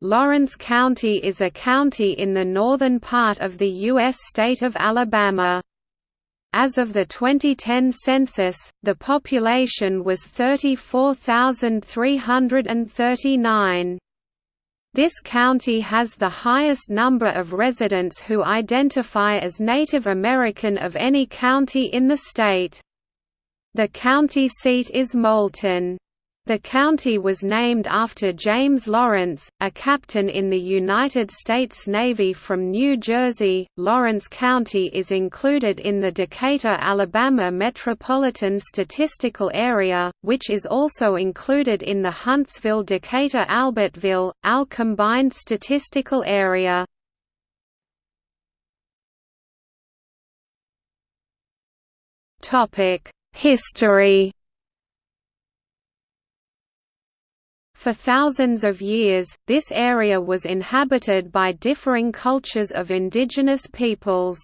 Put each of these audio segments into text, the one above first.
Lawrence County is a county in the northern part of the U.S. state of Alabama. As of the 2010 census, the population was 34,339. This county has the highest number of residents who identify as Native American of any county in the state. The county seat is Moulton. The county was named after James Lawrence, a captain in the United States Navy from New Jersey. Lawrence County is included in the Decatur, Alabama Metropolitan Statistical Area, which is also included in the Huntsville-Decatur-Albertville, AL Combined Statistical Area. History For thousands of years, this area was inhabited by differing cultures of indigenous peoples.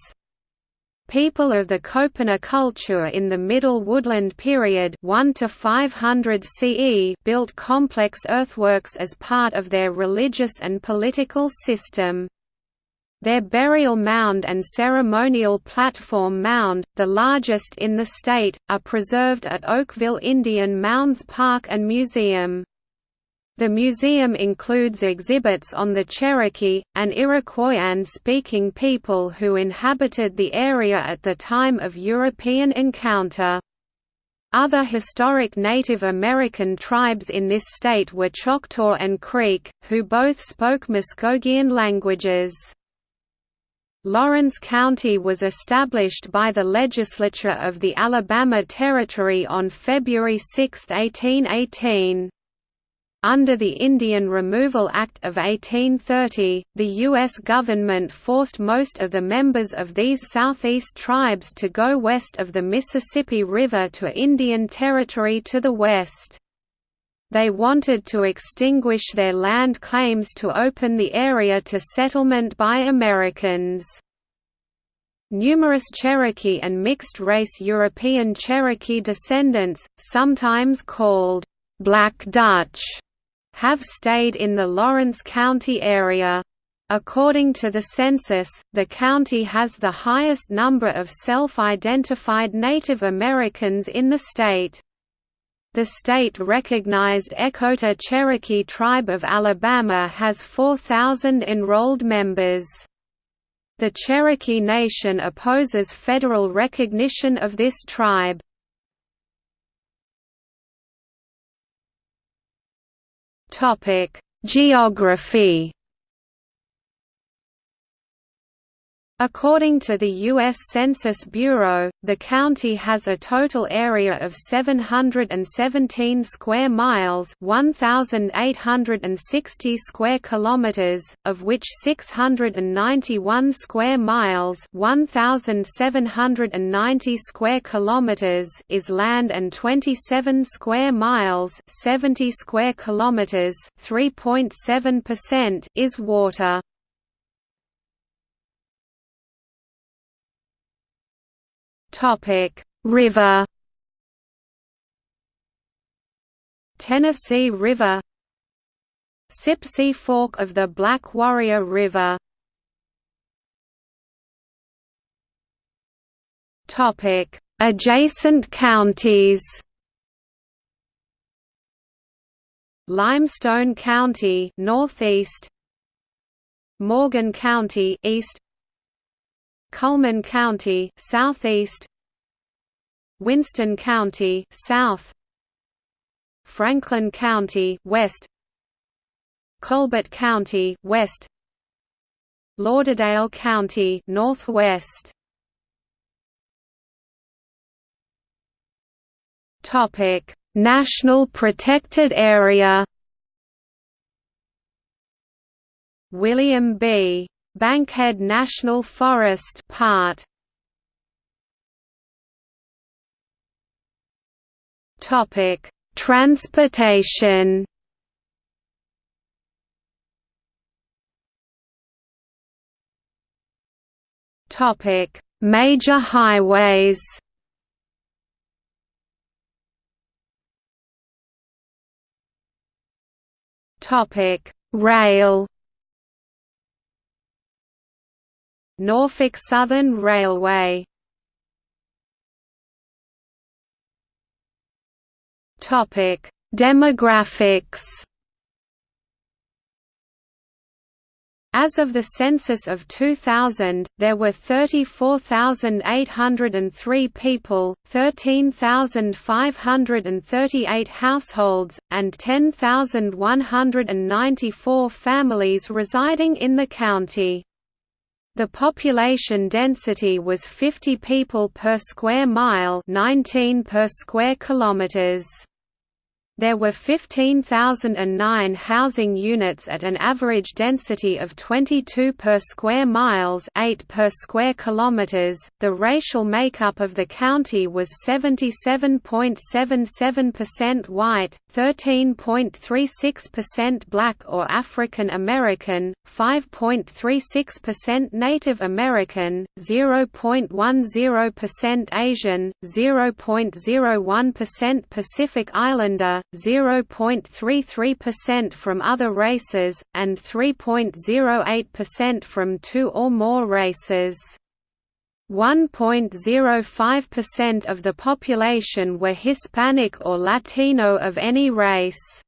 People of the Copena culture in the Middle Woodland period 1 to 500 CE built complex earthworks as part of their religious and political system. Their burial mound and ceremonial platform mound, the largest in the state, are preserved at Oakville Indian Mounds Park and Museum. The museum includes exhibits on the Cherokee, an Iroquoian-speaking people who inhabited the area at the time of European encounter. Other historic Native American tribes in this state were Choctaw and Creek, who both spoke Muskogean languages. Lawrence County was established by the legislature of the Alabama Territory on February 6, 1818. Under the Indian Removal Act of 1830, the U.S. government forced most of the members of these southeast tribes to go west of the Mississippi River to Indian Territory to the west. They wanted to extinguish their land claims to open the area to settlement by Americans. Numerous Cherokee and mixed-race European Cherokee descendants, sometimes called Black Dutch, have stayed in the Lawrence County area. According to the census, the county has the highest number of self-identified Native Americans in the state. The state-recognized Echota Cherokee Tribe of Alabama has 4,000 enrolled members. The Cherokee Nation opposes federal recognition of this tribe. Topic: Geography According to the U.S. Census Bureau, the county has a total area of 717 square miles (1,860 square kilometers), of which 691 square miles (1,790 square kilometers) is land and 27 square miles (70 square kilometers, 3.7%) is water. Topic: River. Tennessee River. Sipsey Fork of the Black Warrior River. Topic: Adjacent counties. Limestone County northeast. Morgan County east Cullman County southeast. Winston County south. Franklin County west. Colbert County west. Lauderdale County northwest. Topic National Protected Area. William B. Bankhead National Forest part. Topic Transportation. Topic Major highways. Topic Rail Norfolk Southern Railway Demographics. As of the census of 2000, there were 34,803 people, 13,538 households, and 10,194 families residing in the county. The population density was 50 people per square mile 19 per square kilometers. There were 15,009 housing units at an average density of 22 per square miles, 8 per square kilometers. The racial makeup of the county was 77.77% white, 13.36% black or African American, 5.36% Native American, 0.10% Asian, 0.01% Pacific Islander, 0.33% from other races, and 3.08% from two or more races. 1.05% of the population were Hispanic or Latino of any race.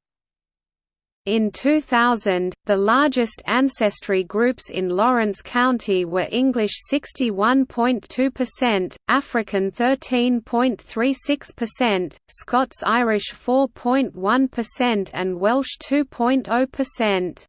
In 2000, the largest ancestry groups in Lawrence County were English 61.2%, African 13.36%, Scots-Irish 4.1% and Welsh 2.0%.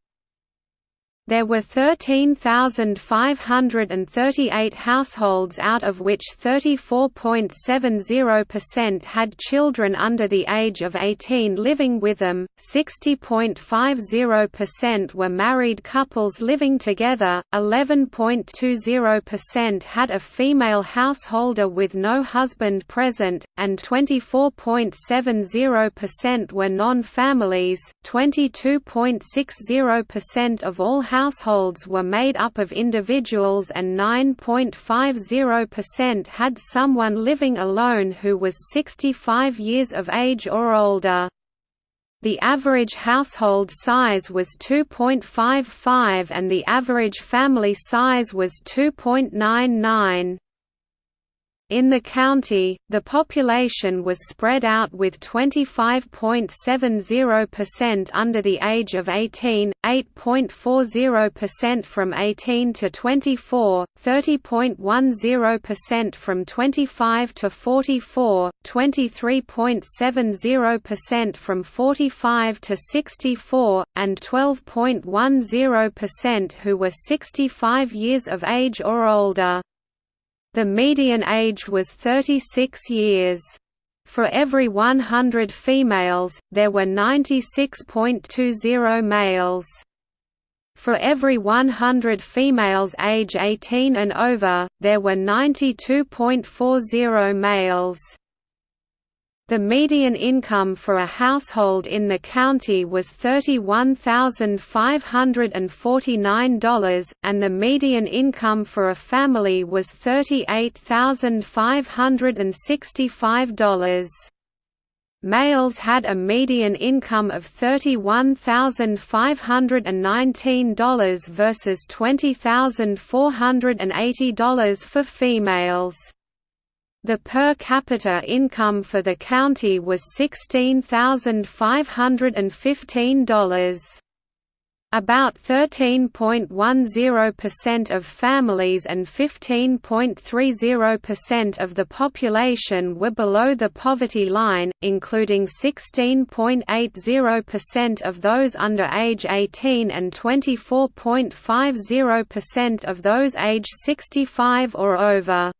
There were 13,538 households out of which 34.70% had children under the age of 18 living with them, 60.50% were married couples living together, 11.20% had a female householder with no husband present, and 24.70% were non-families, 22.60% of all households households were made up of individuals and 9.50% had someone living alone who was 65 years of age or older. The average household size was 2.55 and the average family size was 2.99. In the county, the population was spread out with 25.70% under the age of 18, 8.40% from 18 to 24, 30.10% from 25 to 44, 23.70% from 45 to 64, and 12.10% who were 65 years of age or older. The median age was 36 years. For every 100 females, there were 96.20 males. For every 100 females age 18 and over, there were 92.40 males. The median income for a household in the county was $31,549, and the median income for a family was $38,565. Males had a median income of $31,519 versus $20,480 for females. The per capita income for the county was $16,515. About 13.10% of families and 15.30% of the population were below the poverty line, including 16.80% of those under age 18 and 24.50% of those age 65 or over.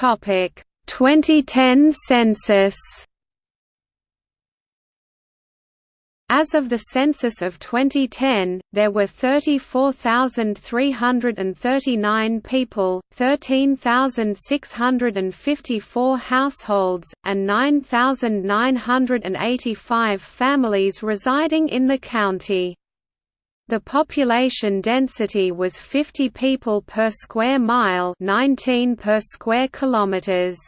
Topic 2010 census As of the census of 2010, there were 34,339 people, 13,654 households, and 9,985 families residing in the county. The population density was 50 people per square mile 19 per square kilometers.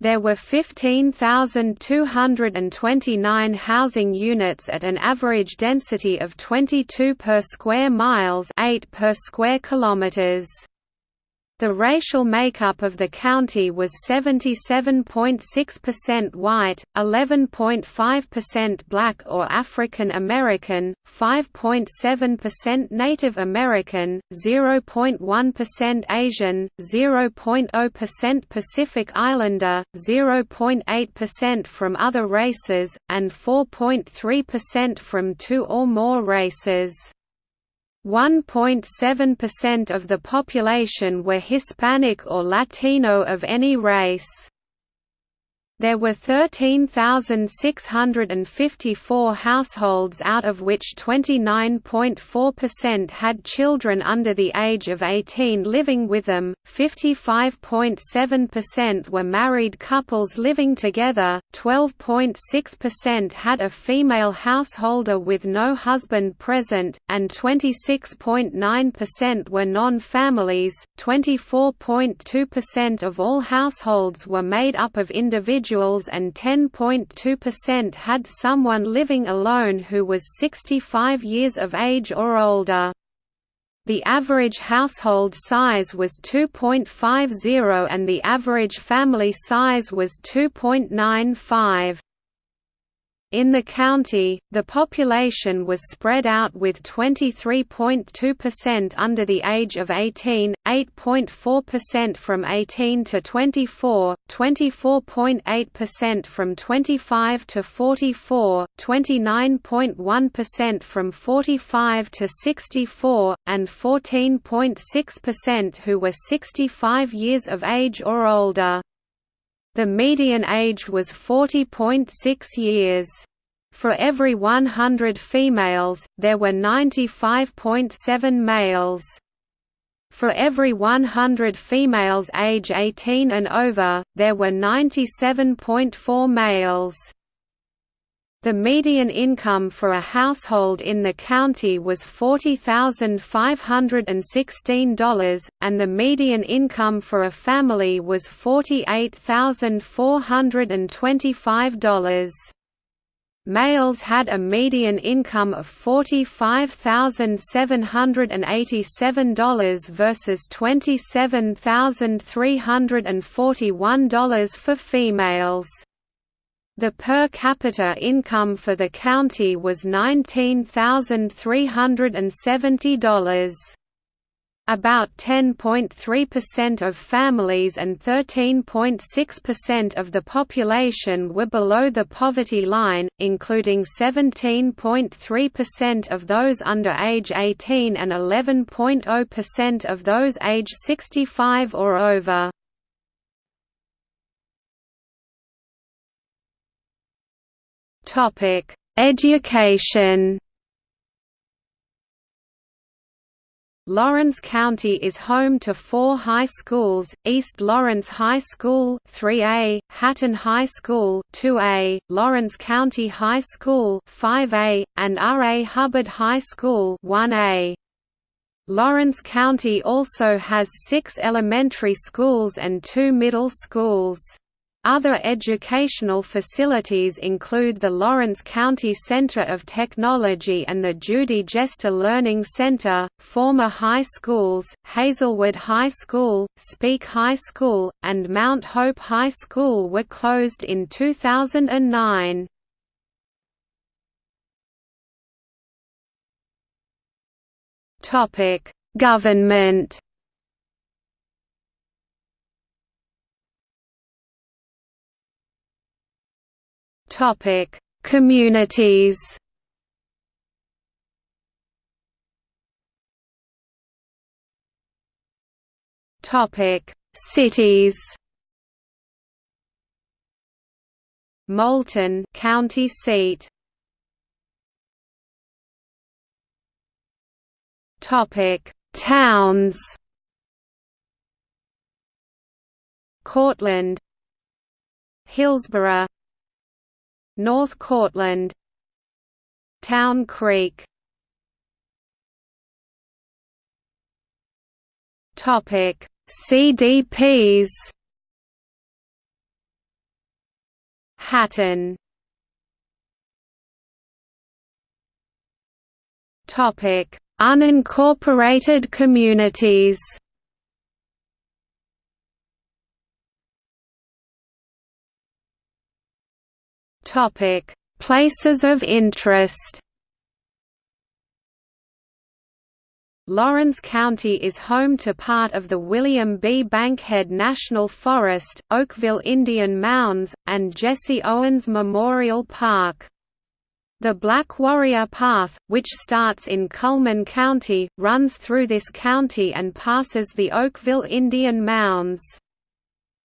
There were 15,229 housing units at an average density of 22 per square miles 8 per square kilometers. The racial makeup of the county was 77.6% white, 11.5% black or African American, 5.7% Native American, 0.1% Asian, 0.0% Pacific Islander, 0.8% from other races, and 4.3% from two or more races. 1.7% of the population were Hispanic or Latino of any race. There were 13,654 households out of which 29.4% had children under the age of 18 living with them, 55.7% were married couples living together, 12.6% had a female householder with no husband present, and 26.9% were non-families. 24.2% of all households were made up of individuals individuals and 10.2% had someone living alone who was 65 years of age or older. The average household size was 2.50 and the average family size was 2.95. In the county, the population was spread out with 23.2% under the age of 18, 8.4% from 18 to 24, 24.8% from 25 to 44, 29.1% from 45 to 64, and 14.6% who were 65 years of age or older. The median age was 40.6 years. For every 100 females, there were 95.7 males. For every 100 females age 18 and over, there were 97.4 males. The median income for a household in the county was $40,516, and the median income for a family was $48,425. Males had a median income of $45,787 versus $27,341 for females. The per capita income for the county was $19,370. About 10.3% of families and 13.6% of the population were below the poverty line, including 17.3% of those under age 18 and 11.0% of those age 65 or over. Topic: Education. Lawrence County is home to four high schools, East Lawrence High School 3A, Hatton High School 2A, Lawrence County High School 5A, and R. A. Hubbard High School 1A. Lawrence County also has six elementary schools and two middle schools. Other educational facilities include the Lawrence County Center of Technology and the Judy Jester Learning Center. Former high schools, Hazlewood High School, Speake High School, and Mount Hope High School were closed in 2009. Topic: Government Topic: Communities. Topic: Cities. Moulton, county seat. Topic: Towns. Courtland, Hillsboro, North Courtland Town Creek. Topic CDPs Hatton. Topic Unincorporated communities Topic: Places of interest. Lawrence County is home to part of the William B. Bankhead National Forest, Oakville Indian Mounds, and Jesse Owens Memorial Park. The Black Warrior Path, which starts in Cullman County, runs through this county and passes the Oakville Indian Mounds.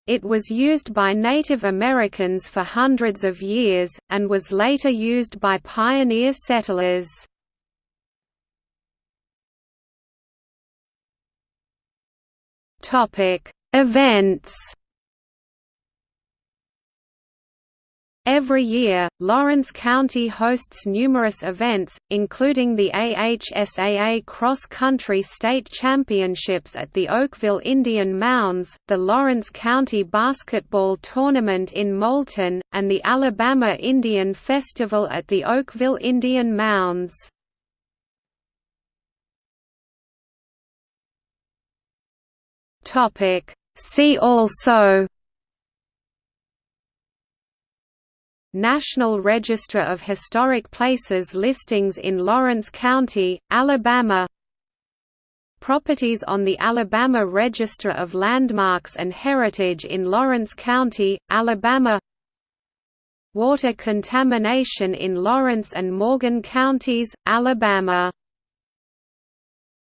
It was used by Native Americans for hundreds of years, and was later used by pioneer settlers. Events Every year, Lawrence County hosts numerous events, including the AHSAA Cross Country State Championships at the Oakville Indian Mounds, the Lawrence County Basketball Tournament in Moulton, and the Alabama Indian Festival at the Oakville Indian Mounds. See also National Register of Historic Places listings in Lawrence County, Alabama. Properties on the Alabama Register of Landmarks and Heritage in Lawrence County, Alabama. Water contamination in Lawrence and Morgan counties, Alabama